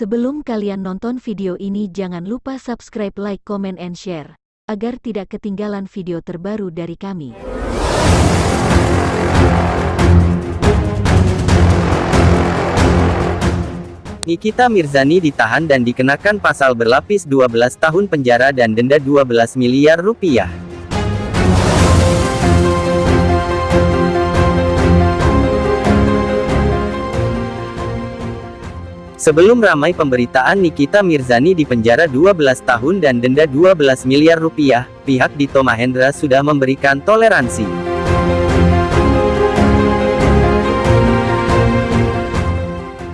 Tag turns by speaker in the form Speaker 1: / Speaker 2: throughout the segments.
Speaker 1: Sebelum kalian nonton video ini jangan lupa subscribe, like, comment, and share, agar tidak ketinggalan video terbaru dari kami.
Speaker 2: Nikita Mirzani ditahan dan dikenakan pasal berlapis 12 tahun penjara dan denda 12 miliar rupiah. Sebelum ramai pemberitaan Nikita Mirzani di penjara 12 tahun dan denda 12 miliar rupiah, pihak Dito Mahendra sudah memberikan toleransi.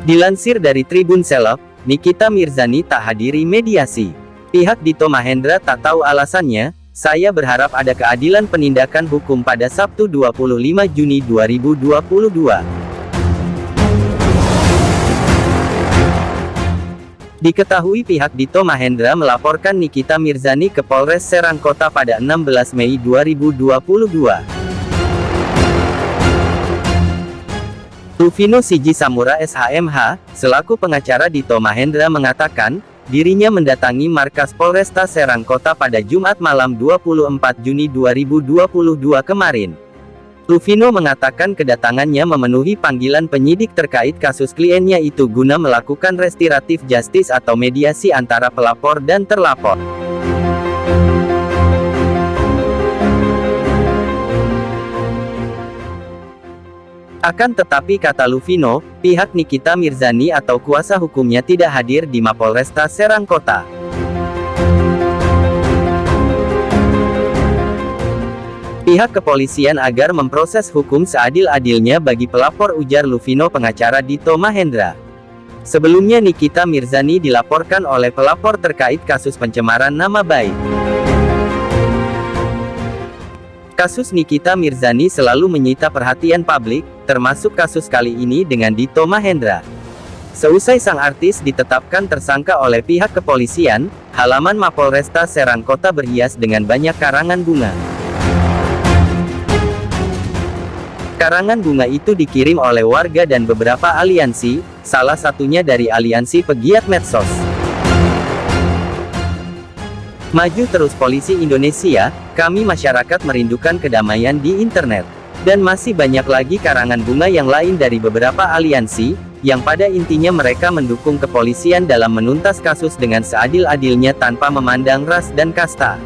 Speaker 2: Dilansir dari Tribun Selok, Nikita Mirzani tak hadiri mediasi. Pihak Dito Mahendra tak tahu alasannya, saya berharap ada keadilan penindakan hukum pada Sabtu 25 Juni 2022. Diketahui pihak Dito Mahendra melaporkan Nikita Mirzani ke Polres Serang Kota pada 16 Mei 2022. Rufino Siji Samura SHMH, selaku pengacara Dito Mahendra mengatakan, dirinya mendatangi markas Polresta Serang Kota pada Jumat malam 24 Juni 2022 kemarin. Rufino mengatakan kedatangannya memenuhi panggilan penyidik terkait kasus kliennya itu guna melakukan restoratif justice atau mediasi antara pelapor dan terlapor. Akan tetapi kata Luvino, pihak Nikita Mirzani atau kuasa hukumnya tidak hadir di Mapolresta Serang Kota. Pihak kepolisian agar memproses hukum seadil-adilnya bagi pelapor ujar Luvino pengacara Dito Mahendra. Sebelumnya Nikita Mirzani dilaporkan oleh pelapor terkait kasus pencemaran nama baik. Kasus Nikita Mirzani selalu menyita perhatian publik, termasuk kasus kali ini dengan Dito Mahendra. Seusai sang artis ditetapkan tersangka oleh pihak kepolisian, halaman Mapolresta Serang Kota berhias dengan banyak karangan bunga. Karangan bunga itu dikirim oleh warga dan beberapa aliansi, salah satunya dari aliansi pegiat medsos. Maju terus polisi Indonesia, kami masyarakat merindukan kedamaian di internet. Dan masih banyak lagi karangan bunga yang lain dari beberapa aliansi, yang pada intinya mereka mendukung kepolisian dalam menuntas kasus dengan seadil-adilnya tanpa memandang ras dan kasta.